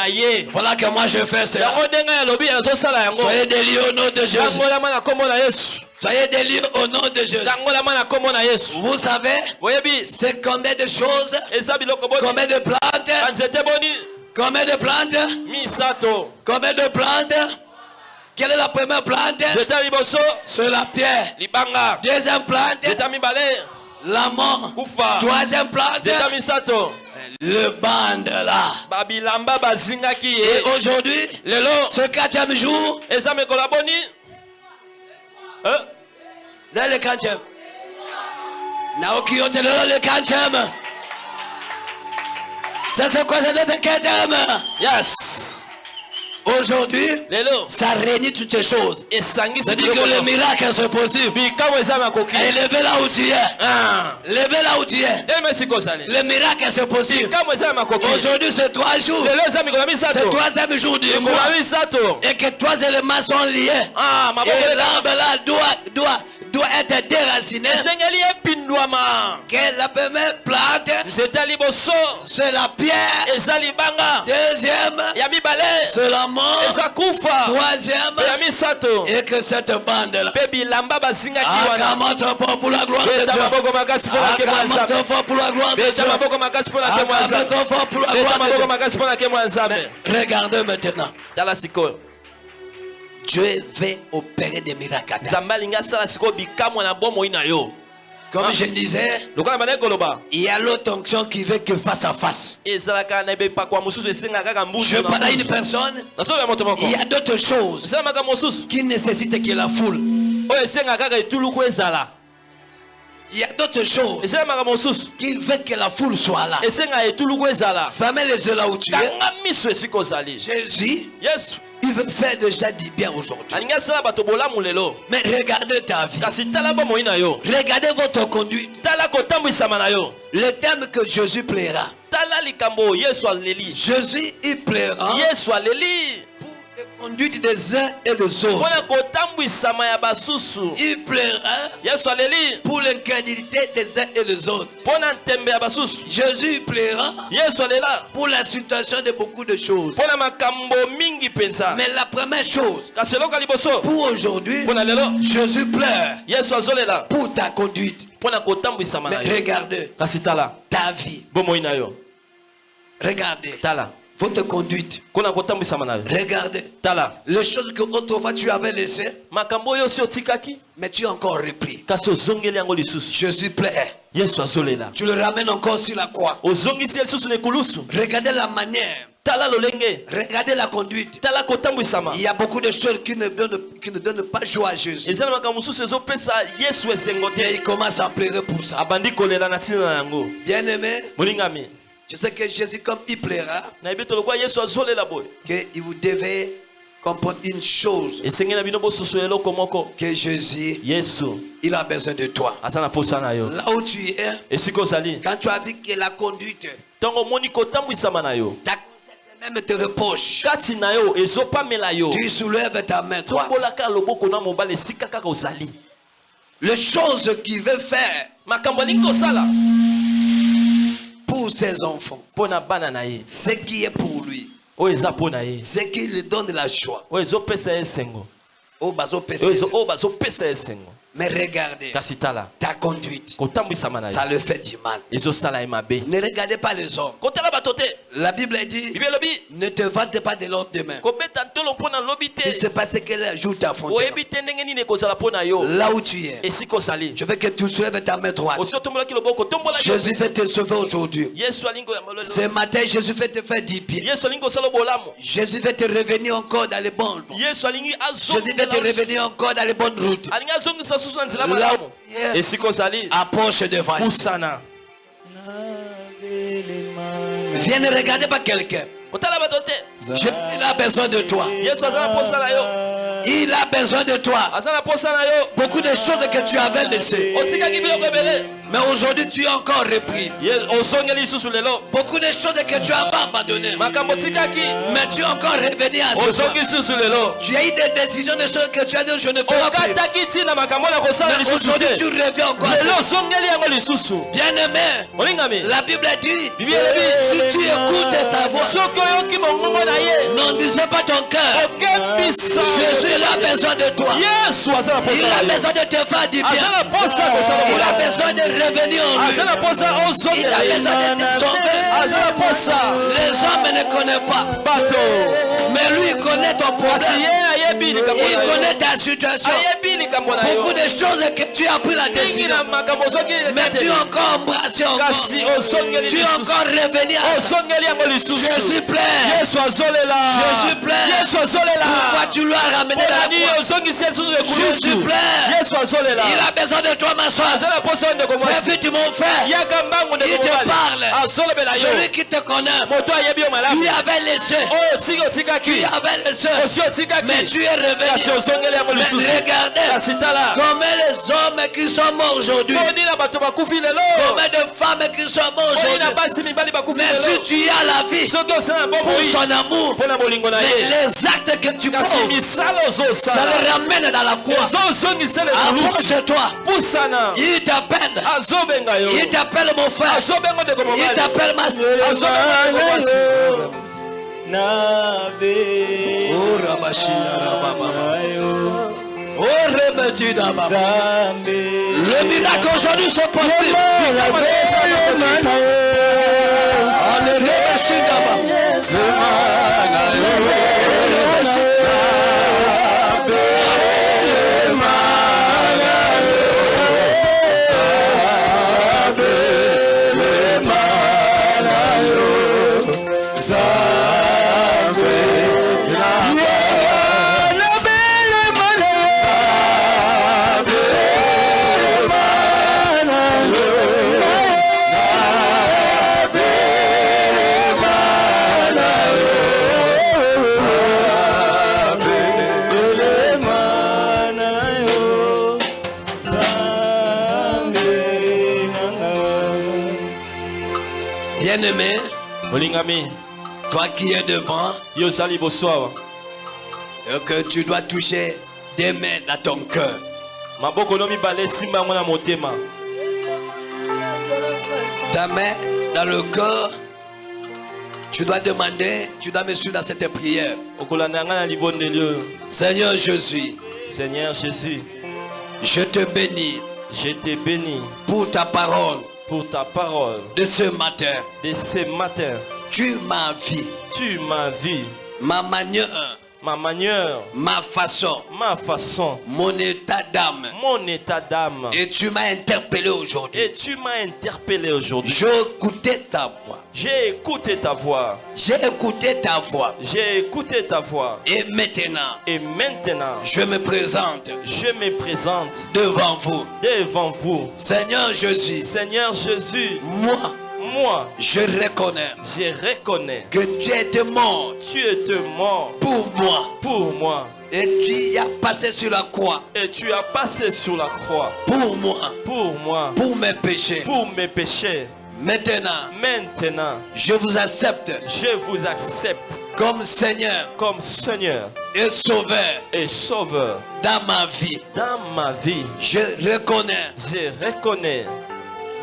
Ye Voilà que moi je fais cela. yango ndenge alobi azosala yango. Soyez déliés au nom de Jésus. tangolama na nkombo na yesu. Soyez déliés au nom de Jésus. Vous savez, c'est combien de choses, combien de plantes, combien de plantes, misato. Combien de plantes? Quelle est la première plante? C'est la pierre. Deuxième plante, nzete ya mibale la mort. kufa. Troisième plante, le bande là. babilamba bazingaki Et ye aujourd'hui, lelo ce quatrième jour, eza mikolo ya boni? Hein? là le quatrième. Naoki Otelelo le quatrième. C'est ce quoi c'est le quatrième? yes Aujourd'hui, ça réunit toutes les choses. C'est-à-dire que le miracle c'est possible. Et levez là où tu es. Ah. Levez là où tu es. Le miracle c'est possible. Aujourd'hui c'est trois jours. C'est misato troisième jour du mois. Et que trois éléments sont liés. Ah, maboko Et l'arbre là doit, doit, doit être déraciné. Que la première plante, c'est la pierre. Deuxième, c'est la mort. Troisième, et que cette bande-là. pour la gloire de Dieu. maboko makasi mpo na nkemo ya Acclame nzambe ton fort pour la gloire de Dieu. maboko makasi mpo na nkemo ya Acclame nzambe ton fort pour la gloire de Dieu. Regardez maintenant. Dieu veut opérer des miracles. Comme Ah. je disais, il y a l'autre onction qui veut que face à face. Je parle à une personne. Il y a d'autres choses qui nécessitent que la foule. Il y a d'autres choses qui veulent que la foule soit là. Fermez les yeux là où tu es. Jésus, il veut faire déjà du bien aujourd'hui. Mais regardez ta vie. Regardez votre conduite. Le thème que Jésus plaira. Jésus, il plaira conduite des uns et des autres. Il plaira pour l'incrédulité des uns et des autres. Jésus plaira pour la situation de beaucoup de choses. Mais la première chose, pour aujourd'hui, Jésus pleure pour ta conduite. Mais regardez ta vie. Regardez tala votre conduite. Regardez tala les choses que autrefois tu avais laissées, mais tu as encore repris. Jésus azolela Tu le ramènes encore sur la croix. Regardez la manière. Regardez la conduite. Il y a beaucoup de choses qui ne donnent, qui ne donnent pas joie à Jésus. Et il commence à pleurer pour ça. Bien aimé, je sais que Jésus, comme il plaira, que vous devez comprendre une chose. Que Jésus, il a besoin de toi. Là où tu es, quand tu as vu que la conduite, ta même te reproche, tu soulèves ta main droite. Les choses qu'il veut faire pour ses enfants, ce qui est pour lui, ce qui lui donne la joie. Mais regardez, ta conduite, ça le fait du mal. Ne regardez pas les hommes. La Bible dit ne te vante pas de l'homme demain. Se te passe quel jour Là où tu es, je veux que tu soulèves ta main droite. Jésus veut te sauver aujourd'hui. Ce matin, Jésus veut te faire kosala bolamu Jésus veut te revenir encore dans les bonnes. alingi Jésus veut te revenir encore dans les bonnes routes. Là où tu es, approche devant. Viens ne regarder pas quelqu'un. Il a besoin de toi. Il a besoin de toi. Beaucoup de choses que tu avais laissées. Mais aujourd'hui, tu es encore repris. Beaucoup de choses que tu as pas abandonnées. Mais tu es encore revenu à ce ozongi soir. lisusu lelo Tu as eu des décisions de choses que tu as dit, je ne ferai plus. aujourd'hui, tu reviens encore. Bien-aimé, olingami la Bible dit, si tu écoutes sa voix, n'en disais pas ton cœur. Jésus, a besoin de toi. Il a besoin de te faire du bien. Il a besoin de revenir en lui. na posa Il a besoin na posa Les hommes ne connaissent pas. Mais lui, il connaît ton problème. ayebi likambo Il connaît ta situation. Beaucoup de choses que tu as pris la décision. Mais tu es encore embrassé encore. Tu es encore revenu à ça. Jésus plaît. Jésus plaît. Pourquoi tu lui as ramené la croix? Jésus plaît. Il a besoin de toi, ma soeur. Vite, mon frère. Il te parle. azolobela Celui qui te connaît. Tu avais laissé. tiki Tu avais laissé. Mais tu es revenu. Mais regardez. Combien les hommes qui sont morts aujourd'hui. Combien de femmes qui sont na aujourd'hui. Mais si tu as la vie pour son amour, mais les actes que tu poses, ça le ramène dans la croix. Approche-toi. Il t'appelle. Azobenga yo. Il t'appelle mon frère. azobenga ndeko Il t'appelle ma azobenga ndeko mwasi Oh, Rababa. Oh. Le miracle aujourd'hui se possible. Allez, olingami toi qui es devant, yo awa et que tu dois toucher des mains dans ton cœur. maboko no na motema. Ta main dans le cœur, tu dois demander, tu dois me suivre dans cette prière. Seigneur Jésus, seigneur jésus. Je te bénis je te bénis. pour ta parole pour ta parole. De ce matin. de ce matin Tu m'as vu, tu m'as vu ma manière, ma manière ma façon, ma façon mon état d'âme. mon état d'âme Et tu m'as interpellé aujourd'hui. et tu m'as interpellé aujourd'hui J'ai écouté ta voix. j'ai écouté ta voix J'ai écouté ta voix. j'ai écouté ta voix Et maintenant, et maintenant je me présente je me présente devant vous. devant vous Seigneur Jésus, Seigneur Jésus moi, moi je reconnais je reconnais que tu étais mort tu étais mort pour moi. pour moi Et tu y as passé sur la croix et tu as passé sur la croix pour moi, pour moi pour mes péchés. pour mes péchés Maintenant, maintenant je vous accepte je vous accepte comme Seigneur comme Seigneur et Sauveur et Sauveur dans ma vie. dans ma vie Je reconnais je reconnais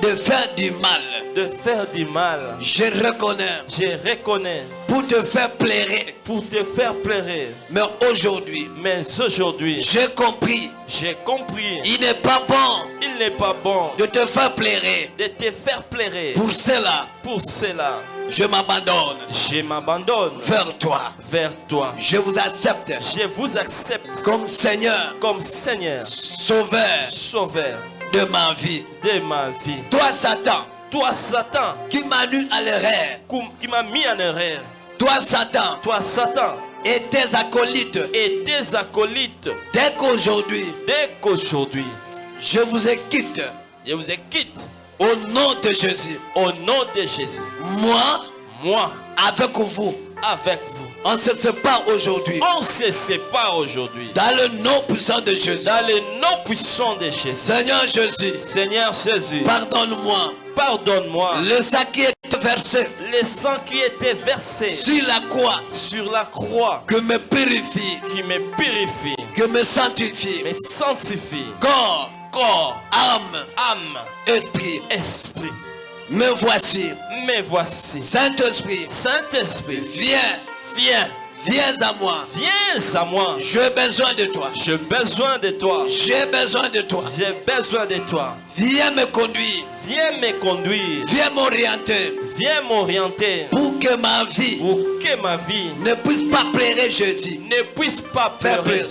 de faire du mal. de faire du mal. Je reconnais. Je reconnais. Pour te faire plaire. pour te faire plaire Mais aujourd'hui, mais aujourd'hui j'ai compris, j'ai compris. Il n'est pas bon il n'est pas bon de te faire plaire. de te faire plaire Pour cela, pour cela je m'abandonne je m'abandonne vers toi. vers toi. Je vous accepte je vous accepte comme Seigneur, comme Seigneur Sauveur. Sauveur de ma vie. de ma vie. Toi, Satan, toi Satan. Qui m'a nu à l'erreur. qui- m'a mis en erreur. Toi, Satan, toi Satan. Et tes acolytes. et tes acolytes. Dès qu'aujourd'hui, dès qu'aujourd'hui je vous quitte. je vous quitte. Au nom de Jésus. au nom de Jésus. Moi, moi. avec vous, avec vous. On se sépare aujourd'hui. On se sépare aujourd'hui. Dans le nom puissant de Jésus. Dans le nom puissant de Jésus. Seigneur Jésus, Seigneur Jésus, pardonne-moi. pardonne-moi. Le sang qui est versé Le sang qui était versé sur la croix, sur la croix que me purifie, qui me purifie, que me sanctifie. me sanctifie. Corps, Corps, âme, âme, esprit, esprit. me voici. Me voici. Saint-Esprit, Saint-Esprit, viens, viens, viens à moi. viens à moi. J'ai besoin de toi. J'ai besoin de toi. J'ai besoin de toi. J'ai besoin de toi. Viens me conduire. Viens me conduire. Viens m'orienter Viens m'orienter pour que ma vie pour que ma vie ne puisse pas pleurer Jésus. ne puisse pas Faire pleurer.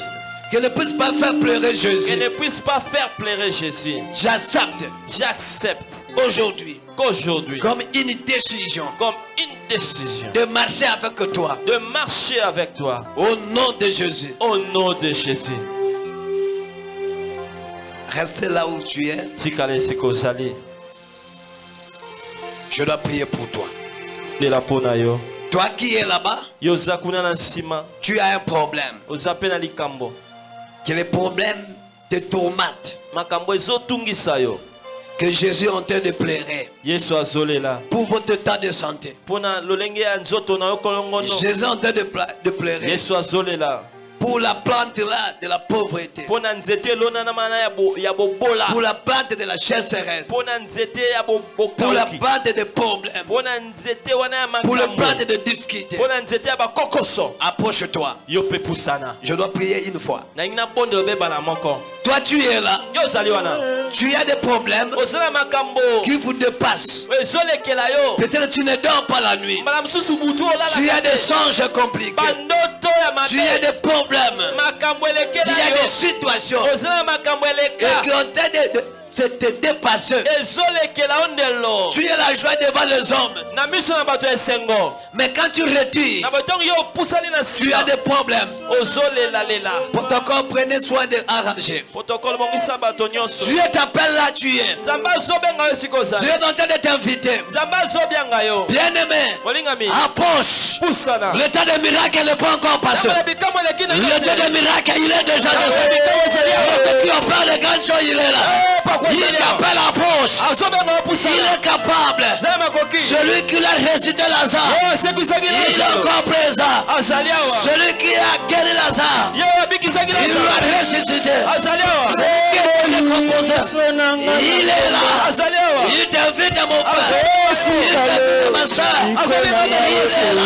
Que ne puisse pas faire pleurer Que Jésus. ne puisse pas faire pleurer Jésus. J'accepte J'accepte aujourd'hui qu'aujourd'hui, comme une décision comme une décision, de marcher avec toi de marcher avec toi au nom de Jésus. au nom de Jésus. Reste là où tu es. Je dois prier pour toi. Toi qui es là-bas, tu as un problème. Que le problème te tourmente. Que Jésus est en train de pleurer pour votre temps de santé. Jésus est en train de, pleurer pour la plante là de la pauvreté. Pour la plante de la chasseresse. Pour la plante des problèmes. Pour la plante de difficultés. Approche-toi. Je dois prier une fois. Toi, tu es là. Tu as des problèmes qui vous dépassent. Peut-être tu ne dors pas la nuit. Tu as des songes compliqués. Tu as des problèmes. Makambo Tu elekela as des situations et qui ont de, de, se te dépasser. Tu es la joie devant les hommes. Mais quand tu retires, tu as des problèmes. Protocole, prenez soin de arranger. Dieu t'appelle là, tu es. Dieu est en train de t'inviter. Bien-aimé, approche. Le temps des miracles n'est pas encore passé. Le temps te. des miracles, il est déjà awa L'autre te. qui opère les grandes choses, il est là. Pakwa Il approche. azobenga yo Il est capable. Celui qui l'a ressuscité Lazare, asekwisaki il est encore présent. awa Celui qui a guéri Lazare, il l'a ressuscité? est décomposé, il est là. Il t'invite à mon frère. Il t'invite à ma soeur. Il est là.